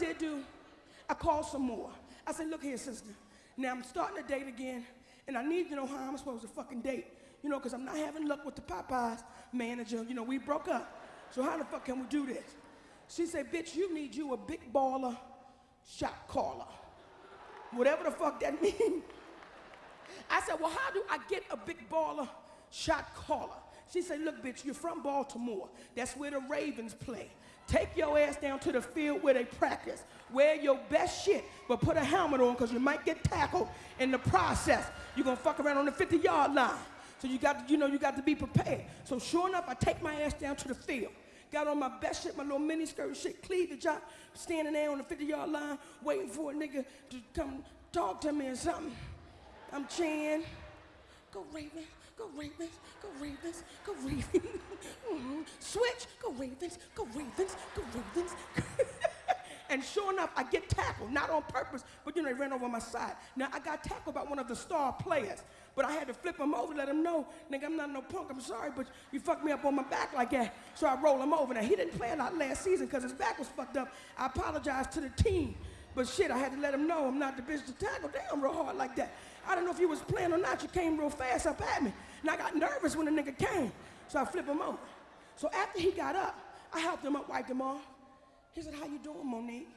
did do? I called some more. I said, look here, sister. Now I'm starting to date again, and I need to know how I'm supposed to fucking date. You know, because I'm not having luck with the Popeyes manager. You know, we broke up. So how the fuck can we do this? She said, bitch, you need you a big baller shot caller. Whatever the fuck that means. I said, well, how do I get a big baller shot caller? She said, look, bitch, you're from Baltimore. That's where the Ravens play. Take your ass down to the field where they practice. Wear your best shit, but put a helmet on because you might get tackled in the process. You're gonna fuck around on the 50 yard line. So you got to, you know, you got to be prepared. So sure enough, I take my ass down to the field. Got on my best shit, my little mini skirt shit, cleavage out, standing there on the 50 yard line, waiting for a nigga to come talk to me or something. I'm cheering. Go Ravens, go Ravens, go Ravens, go Ravens. mm-hmm. Switch, go Ravens, go Ravens, go Ravens. and sure enough, I get tackled, not on purpose, but you know, they ran over my side. Now, I got tackled by one of the star players, but I had to flip him over, let him know, nigga, I'm not no punk, I'm sorry, but you fucked me up on my back like that. So I roll him over. Now, he didn't play a lot last season because his back was fucked up. I apologize to the team, but shit, I had to let him know I'm not the bitch to tackle down real hard like that. I don't know if you was playing or not. You came real fast up at me. And I got nervous when the nigga came. So I flipped him over. So after he got up, I helped him up, wiped him off. He said, how you doing, Monique?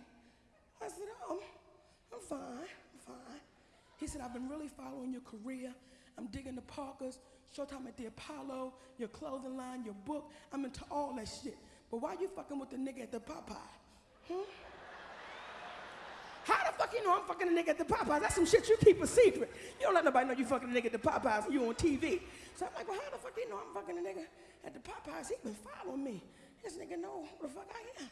I said, oh, I'm fine, I'm fine. He said, I've been really following your career. I'm digging the Parkers, Showtime at the Apollo, your clothing line, your book. I'm into all that shit. But why you fucking with the nigga at the Popeye? Hmm? You know I'm fucking a nigga at the Popeyes? That's some shit you keep a secret. You don't let nobody know you fucking a nigga at the Popeyes and you on TV. So I'm like, well, how the fuck do you know I'm fucking a nigga at the Popeyes? He been following me. This nigga know who the fuck I am.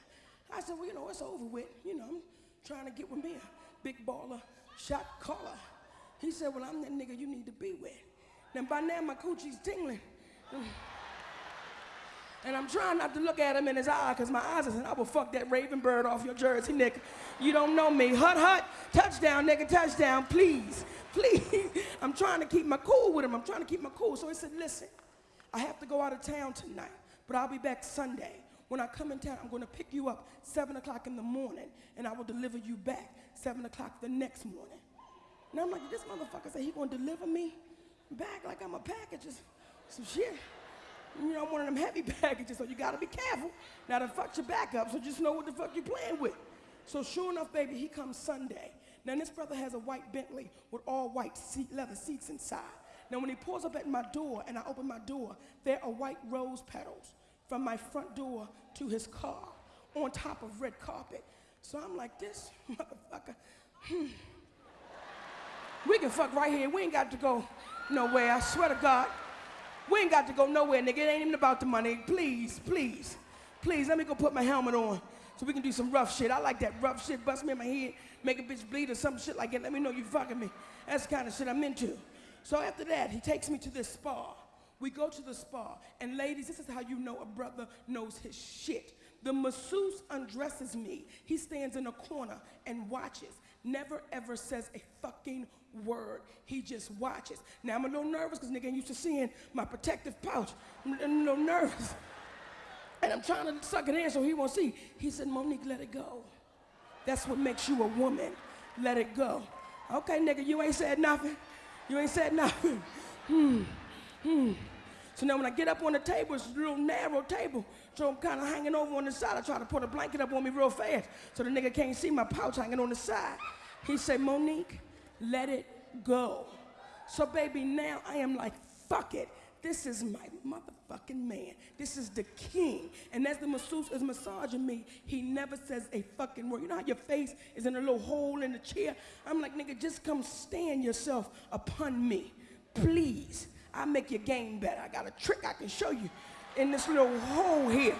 I said, well, you know, it's over with. You know, I'm trying to get with me a big baller, shot caller. He said, well, I'm that nigga you need to be with. Then by now my coochie's tingling. And I'm trying not to look at him in his eye because my eyes are saying, I will fuck that raven bird off your jersey, nigga. You don't know me. Hut, hut, touchdown, nigga, touchdown, please, please. I'm trying to keep my cool with him. I'm trying to keep my cool. So he said, listen, I have to go out of town tonight, but I'll be back Sunday. When I come in town, I'm going to pick you up 7 o'clock in the morning, and I will deliver you back 7 o'clock the next morning. And I'm like, this motherfucker said he going to deliver me back like I'm a package of some shit. You know, I'm one of them heavy packages, so you gotta be careful. Now to fuck your back up, so just know what the fuck you're playing with. So sure enough, baby, he comes Sunday. Now this brother has a white Bentley with all white seat, leather seats inside. Now when he pulls up at my door and I open my door, there are white rose petals from my front door to his car on top of red carpet. So I'm like, this motherfucker, hmm. We can fuck right here. We ain't got to go nowhere. I swear to God. We ain't got to go nowhere, nigga. It ain't even about the money. Please, please, please, let me go put my helmet on so we can do some rough shit. I like that rough shit. Bust me in my head, make a bitch bleed or some shit like that. Let me know you fucking me. That's the kind of shit I'm into. So after that, he takes me to this spa. We go to the spa. And ladies, this is how you know a brother knows his shit. The masseuse undresses me. He stands in a corner and watches. Never ever says a fucking word. He just watches. Now I'm a little nervous because nigga ain't used to seeing my protective pouch. I'm a little nervous. And I'm trying to suck it in so he won't see. He said, Monique, let it go. That's what makes you a woman. Let it go. Okay, nigga, you ain't said nothing. You ain't said nothing. Hmm. Hmm. So now when I get up on the table, it's a real narrow table. So I'm kind of hanging over on the side. I try to put a blanket up on me real fast so the nigga can't see my pouch hanging on the side. He said, Monique, let it go. So, baby, now I am like, fuck it. This is my motherfucking man. This is the king. And as the masseuse is massaging me, he never says a fucking word. You know how your face is in a little hole in the chair? I'm like, nigga, just come stand yourself upon me. Please. I'll make your game better. I got a trick I can show you in this little hole here.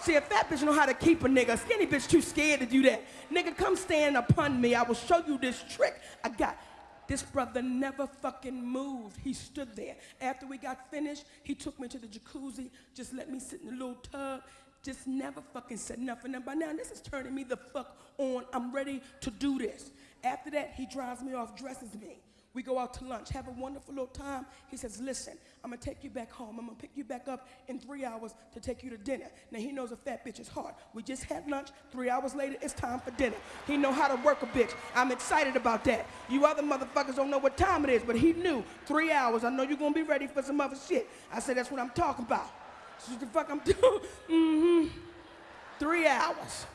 See, a fat bitch know how to keep a nigga. A skinny bitch too scared to do that. Nigga, come stand upon me. I will show you this trick I got. This brother never fucking moved. He stood there. After we got finished, he took me to the jacuzzi, just let me sit in the little tub, just never fucking said nothing. And by now, this is turning me the fuck on. I'm ready to do this. After that, he drives me off, dresses me. We go out to lunch, have a wonderful little time. He says, listen, I'm gonna take you back home. I'm gonna pick you back up in three hours to take you to dinner. Now he knows a fat bitch is hard. We just had lunch, three hours later, it's time for dinner. He know how to work a bitch. I'm excited about that. You other motherfuckers don't know what time it is, but he knew, three hours. I know you're gonna be ready for some other shit. I said, that's what I'm talking about. This is the fuck I'm doing. mm-hmm. Three hours.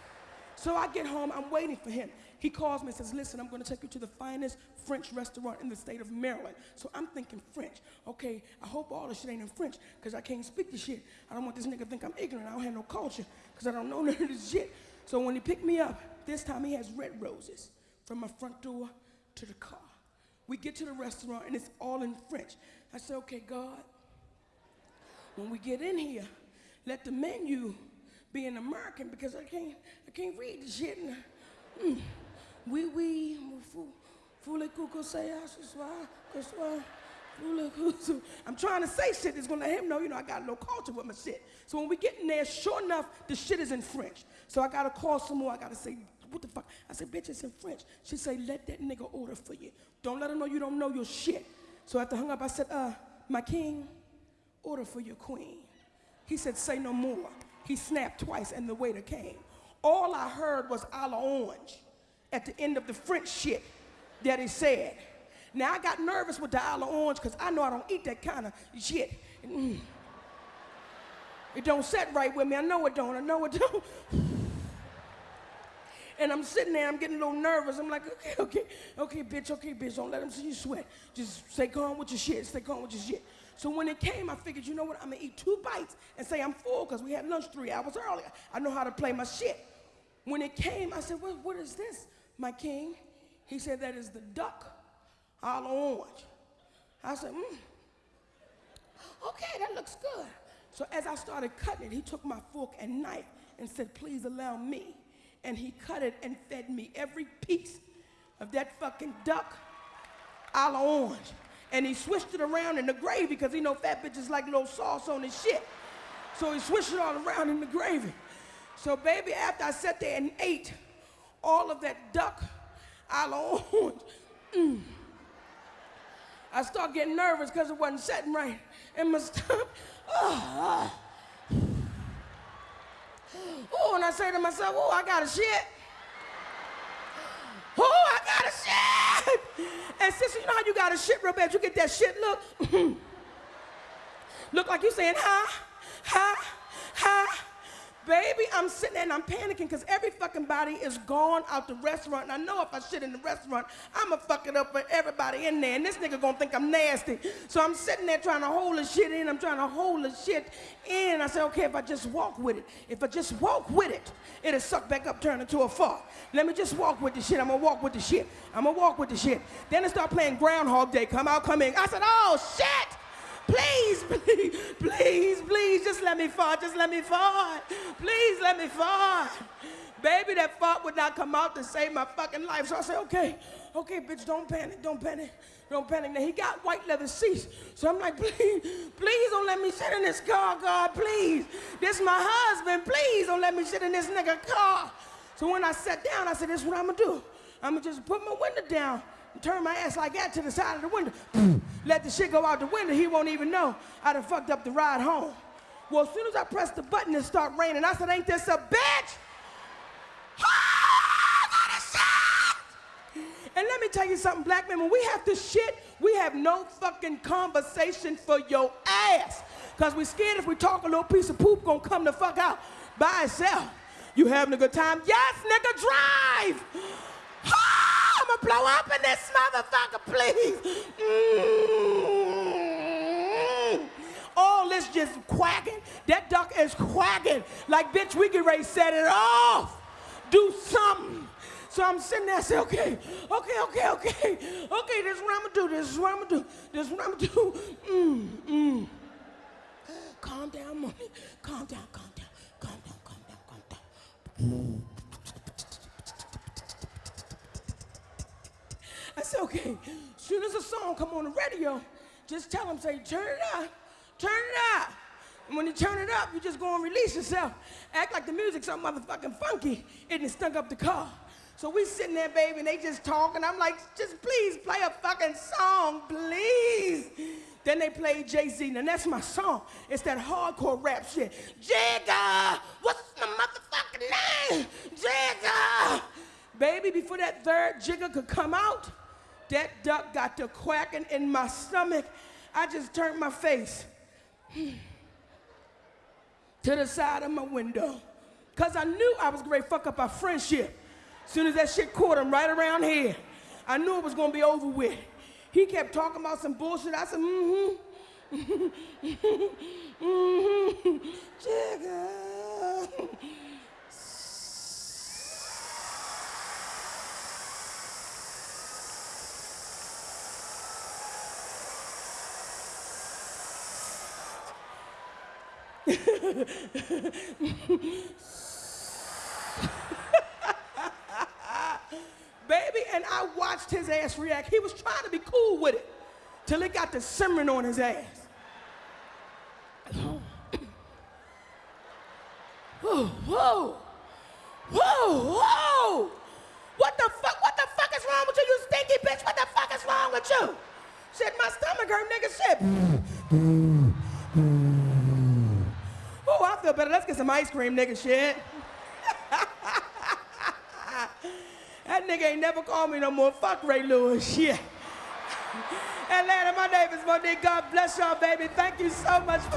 So I get home, I'm waiting for him. He calls me and says, listen, I'm gonna take you to the finest French restaurant in the state of Maryland. So I'm thinking French. Okay, I hope all this shit ain't in French, because I can't speak the shit. I don't want this nigga to think I'm ignorant. I don't have no culture, because I don't know none of this shit. So when he picked me up, this time he has red roses from my front door to the car. We get to the restaurant and it's all in French. I said, okay, God, when we get in here, let the menu be in American because I can't, I can't read the shit. And, mm, oui, oui. I'm trying to say shit that's gonna let him know, you know, I got little culture with my shit. So when we get in there, sure enough, the shit is in French. So I gotta call some more. I gotta say, what the fuck? I said, bitch, it's in French. She say, let that nigga order for you. Don't let him know you don't know your shit. So after hung up, I said, uh, my king, order for your queen. He said, say no more. He snapped twice and the waiter came. All I heard was a la orange at the end of the French shit that he said. Now I got nervous with the a la orange because I know I don't eat that kind of shit. Mm. It don't set right with me. I know it don't. I know it don't. And I'm sitting there, I'm getting a little nervous. I'm like, okay, okay, okay, bitch, okay, bitch, don't let him see you sweat. Just stay calm with your shit, stay calm with your shit. So when it came, I figured, you know what, I'm gonna eat two bites and say I'm full because we had lunch three hours earlier. I know how to play my shit. When it came, I said, what, what is this, my king? He said, that is the duck all orange. I said, hmm, okay, that looks good. So as I started cutting it, he took my fork and knife and said, please allow me. And he cut it and fed me every piece of that fucking duck a la orange. And he switched it around in the gravy because he know fat bitches like little sauce on his shit. So he switched it all around in the gravy. So baby, after I sat there and ate all of that duck la orange, mm, I start getting nervous because it wasn't setting right in my stomach. Oh, oh, and I say to myself, oh, I got a shit. Oh, I got a shit. And sister, you know how you got a shit real bad? You get that shit look. look like you saying, huh, huh, huh. Baby, I'm sitting there and I'm panicking because every fucking body is gone out the restaurant. And I know if I shit in the restaurant, I'ma fuck it up for everybody in there. And this nigga gonna think I'm nasty. So I'm sitting there trying to hold the shit in. I'm trying to hold the shit in. I said, okay, if I just walk with it, if I just walk with it, it'll suck back up, turn into a fart. Let me just walk with the shit. I'm gonna walk with the shit. I'm gonna walk with the shit. Then it start playing Groundhog Day. Come out, come in. I said, oh shit! Please, please, please, please, just let me fart. Just let me fart. Please let me fart. Baby, that fart would not come out to save my fucking life. So I said, okay, okay, bitch, don't panic, don't panic, don't panic. Now he got white leather seats. So I'm like, please, please don't let me sit in this car, God, please. This my husband, please don't let me sit in this nigga car. So when I sat down, I said, this is what I'm gonna do. I'm gonna just put my window down turn my ass like that to the side of the window. Let the shit go out the window, he won't even know I done fucked up the ride home. Well, as soon as I pressed the button, it started raining. I said, ain't this a bitch? Oh, and let me tell you something, black men, when we have to shit, we have no fucking conversation for your ass. Because we scared if we talk a little piece of poop gonna come the fuck out by itself. You having a good time? Yes, nigga, drive! Gonna blow up in this motherfucker, please. Mm. All this just quacking. That duck is quacking. Like, bitch, we can ready set it off. Do something. So I'm sitting there, I say, okay, okay, okay, okay, okay, this is what I'm gonna do, this is what I'm gonna do, this is what I'm gonna do. Mm, mm. Calm down, money. Calm down, calm down, Said, okay, soon as a song come on the radio, just tell them, say, turn it up, turn it up. And when you turn it up, you just go and release yourself. Act like the music's so motherfucking funky, it stunk up the car. So we sitting there, baby, and they just talking. I'm like, just please play a fucking song, please. Then they played Jay-Z, and that's my song. It's that hardcore rap shit. Jigga, what's the motherfucking name? Jigga. Baby, before that third Jigga could come out, that duck got to quacking in my stomach. I just turned my face to the side of my window. Cause I knew I was gonna fuck up our friendship. Soon as that shit caught him right around here, I knew it was gonna be over with. He kept talking about some bullshit. I said, mm-hmm. mm-hmm. Jigga. Baby, and I watched his ass react. He was trying to be cool with it till it got to simmering on his ass. Whoa, whoa, whoa, whoa. What the fuck, what the fuck is wrong with you, you stinky bitch? What the fuck is wrong with you? Shit, my stomach hurt, nigga, shit. Feel better. Let's get some ice cream, nigga, shit. That nigga ain't never called me no more. Fuck Ray Lewis, shit. Atlanta, my name is Monique. God bless y'all, baby. Thank you so much for